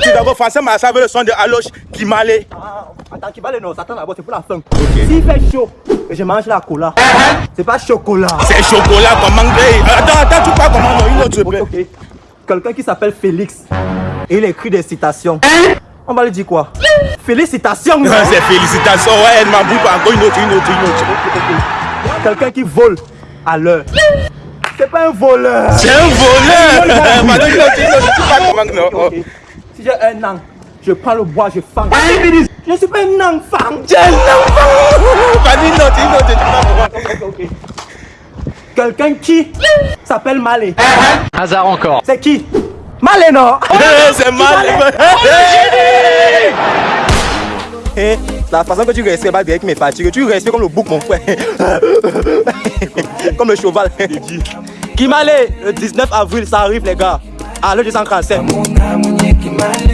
Tu d'abord français, mais ça veut le son de Aloche qui m'allait. Ah, attends, qui va le nom, attends d'abord, c'est pour la fin. S'il fait chaud, je mange la cola. C'est pas chocolat. C'est chocolat comme mangré. Attends, attends, tu parles comment non, une autre, s'il te Ok, plaît. ok. Quelqu'un qui s'appelle Félix. Et il écrit des citations. On va lui dire quoi? Félicitations non C'est félicitations, ouais, elle m'a pas encore une autre, une autre, une autre. Quelqu'un qui vole à l'heure. C'est pas un voleur. C'est un voleur. Si j'ai un an, je prends le bois, je fang. Je ne suis pas un enfant. J'ai un enfant. Vas-y, tu Ok, ok. Quelqu'un qui s'appelle Malé. Hasard encore. C'est qui? Malé, non C'est mal. Eh, La façon que tu respires pas avec mes fatigues, tu respires comme le bouc, mon frère. comme le cheval. Qui Malé? Le 19 avril, ça arrive, les gars. À l'heure du 145. my